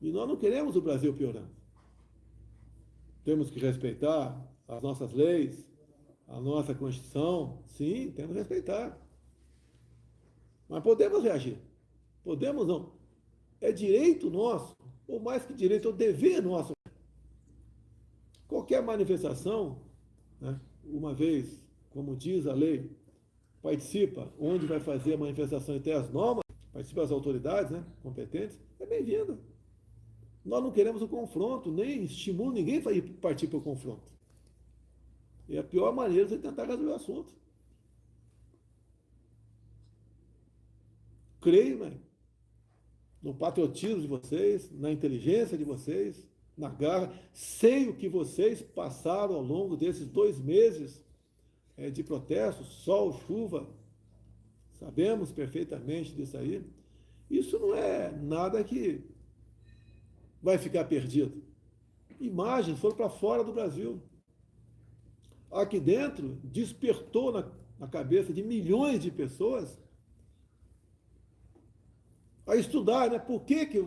E nós não queremos o Brasil piorando. Temos que respeitar as nossas leis, a nossa Constituição. Sim, temos que respeitar. Mas podemos reagir. Podemos não. É direito nosso, ou mais que direito, é o dever nosso. Qualquer manifestação, né, uma vez, como diz a lei, participa, onde vai fazer a manifestação e tem as normas, participa as autoridades né, competentes, é bem-vinda. Nós não queremos o confronto, nem estimulo ninguém a partir para o confronto. É a pior maneira de tentar resolver o assunto. Creio né, no patriotismo de vocês, na inteligência de vocês, na garra. Sei o que vocês passaram ao longo desses dois meses é, de protesto, sol, chuva. Sabemos perfeitamente disso aí. Isso não é nada que vai ficar perdido. Imagens foram para fora do Brasil. Aqui dentro, despertou na, na cabeça de milhões de pessoas a estudar, né? Por que, que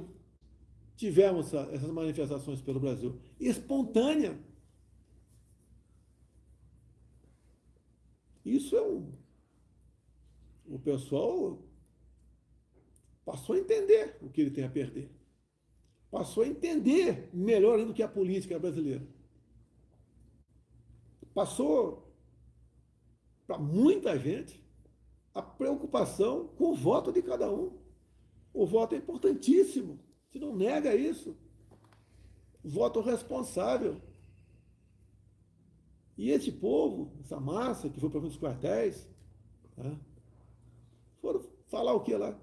tivemos essa, essas manifestações pelo Brasil? Espontânea. Isso é um. O pessoal passou a entender o que ele tem a perder passou a entender melhor ainda do que a política brasileira. Passou para muita gente a preocupação com o voto de cada um. O voto é importantíssimo. Se não nega isso. Voto responsável. E esse povo, essa massa que foi para os quartéis, né, foram falar o que lá?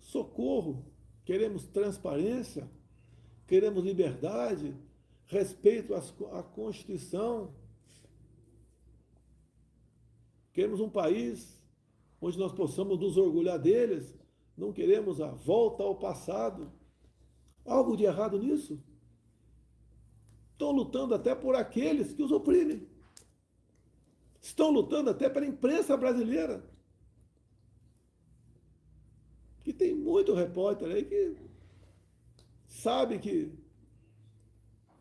Socorro, queremos transparência, queremos liberdade, respeito à Constituição. Queremos um país onde nós possamos nos orgulhar deles, não queremos a volta ao passado. Algo de errado nisso? Estão lutando até por aqueles que os oprimem. Estão lutando até pela imprensa brasileira. Que tem muito repórter aí que sabe que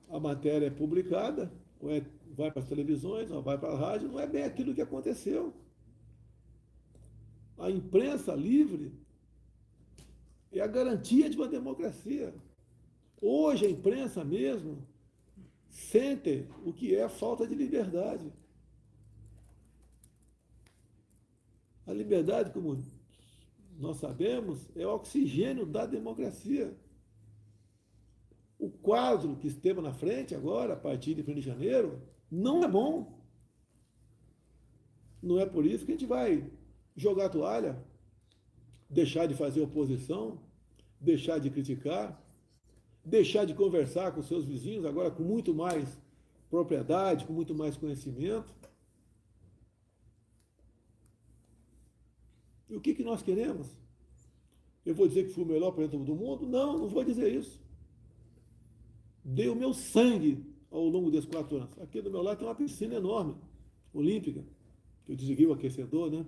a matéria é publicada, ou é, vai para as televisões, ou vai para a rádio, não é bem aquilo que aconteceu. A imprensa livre é a garantia de uma democracia. Hoje a imprensa mesmo sente o que é a falta de liberdade. A liberdade, como nós sabemos, é o oxigênio da democracia quadro que esteve na frente agora, a partir de 1 de janeiro, não é bom. Não é por isso que a gente vai jogar a toalha, deixar de fazer oposição, deixar de criticar, deixar de conversar com seus vizinhos, agora com muito mais propriedade, com muito mais conhecimento. E o que, que nós queremos? Eu vou dizer que fui o melhor presidente do mundo? Não, não vou dizer isso dei o meu sangue ao longo desses quatro anos. Aqui do meu lado tem uma piscina enorme, olímpica, que eu desliguei o aquecedor, né?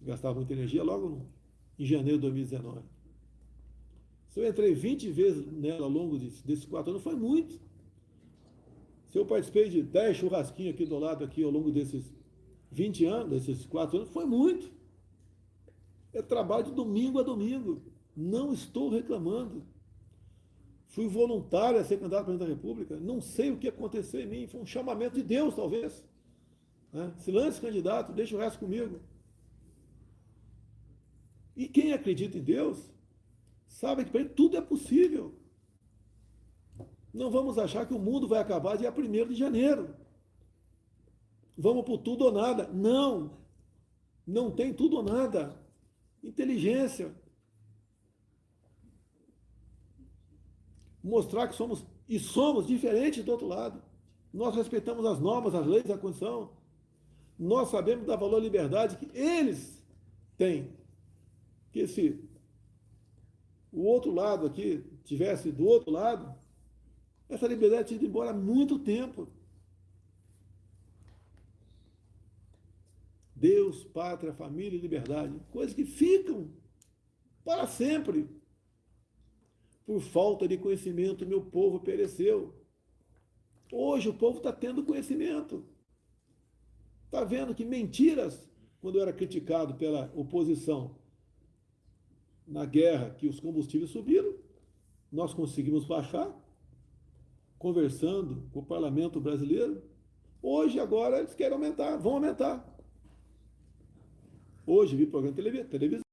Gastava muita energia logo no, em janeiro de 2019. Se eu entrei 20 vezes nela ao longo desses quatro anos, foi muito. Se eu participei de 10 churrasquinhos aqui do lado, aqui ao longo desses 20 anos, desses quatro anos, foi muito. É trabalho de domingo a domingo. Não estou reclamando. Fui voluntário a ser candidato a presidente da República. Não sei o que aconteceu em mim. Foi um chamamento de Deus, talvez. Né? Se lance candidato, deixa o resto comigo. E quem acredita em Deus, sabe que para ele tudo é possível. Não vamos achar que o mundo vai acabar dia 1 de janeiro. Vamos por tudo ou nada. Não. Não tem tudo ou nada. Inteligência, mostrar que somos e somos diferentes do outro lado. Nós respeitamos as normas, as leis, a Constituição. Nós sabemos da valor liberdade que eles têm. Que se o outro lado aqui tivesse do outro lado, essa liberdade tinha ido embora há muito tempo. Deus, pátria, família e liberdade, coisas que ficam para sempre. Por falta de conhecimento, meu povo pereceu. Hoje o povo está tendo conhecimento. Está vendo que mentiras, quando eu era criticado pela oposição na guerra, que os combustíveis subiram, nós conseguimos baixar, conversando com o parlamento brasileiro. Hoje, agora, eles querem aumentar, vão aumentar. Hoje vi programa de televisão